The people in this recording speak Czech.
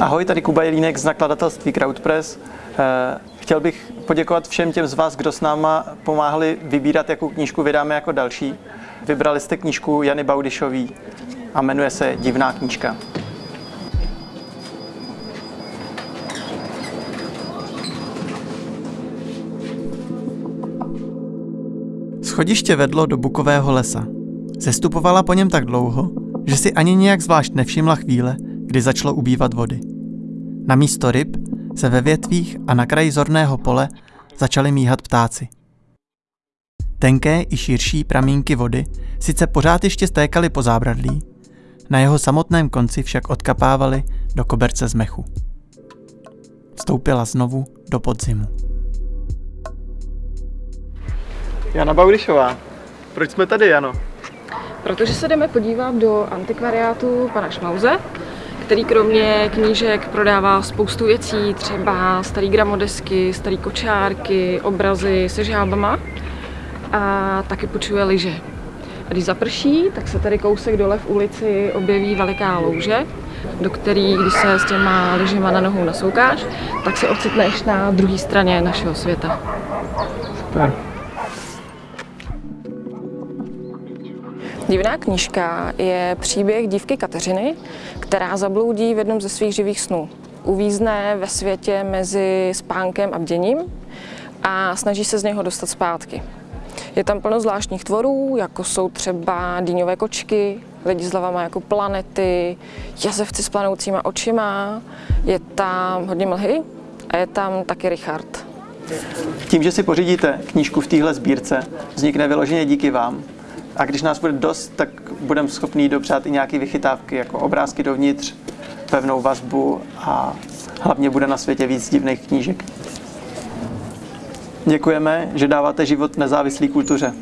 Ahoj, tady Kuba Jelínek z nakladatelství Crowdpress. Eh, Chtěl bych poděkovat všem těm z vás, kdo s náma pomáhali vybírat, jakou knížku vydáme jako další. Vybrali jste knížku Jany Baudišový a jmenuje se Divná knížka. Schodiště vedlo do bukového lesa. Zestupovala po něm tak dlouho, že si ani nějak zvlášť nevšimla chvíle, kdy začalo ubývat vody. Na místo ryb se ve větvích a na kraji zorného pole začaly míhat ptáci. Tenké i širší pramínky vody sice pořád ještě stékaly po zábradlí, na jeho samotném konci však odkapávaly do koberce z mechu. Vstoupila znovu do podzimu. Jana Baudišová, proč jsme tady, Jano? Protože se jdeme podívat do antikvariátu pana Šmauze, který kromě knížek prodává spoustu věcí, třeba starý gramodesky, starý kočárky, obrazy se žábama a taky počuje lyže. A když zaprší, tak se tady kousek dole v ulici objeví veliká louže, do který, když se s těma lyžema na nohou nasoukáš, tak se ocitneš na druhé straně našeho světa. Super. Divná knížka je příběh dívky Kateřiny, která zabloudí v jednom ze svých živých snů. Uvízne ve světě mezi spánkem a bděním a snaží se z něho dostat zpátky. Je tam plno zvláštních tvorů, jako jsou třeba dýňové kočky, lidi s hlavama jako planety, jazevci s planoucíma očima, je tam hodně mlhy a je tam taky Richard. Tím, že si pořídíte knížku v téhle sbírce, vznikne vyloženě díky vám. A když nás bude dost, tak budeme schopni dopřát i nějaké vychytávky, jako obrázky dovnitř, pevnou vazbu a hlavně bude na světě víc divných knížek. Děkujeme, že dáváte život nezávislé kultuře.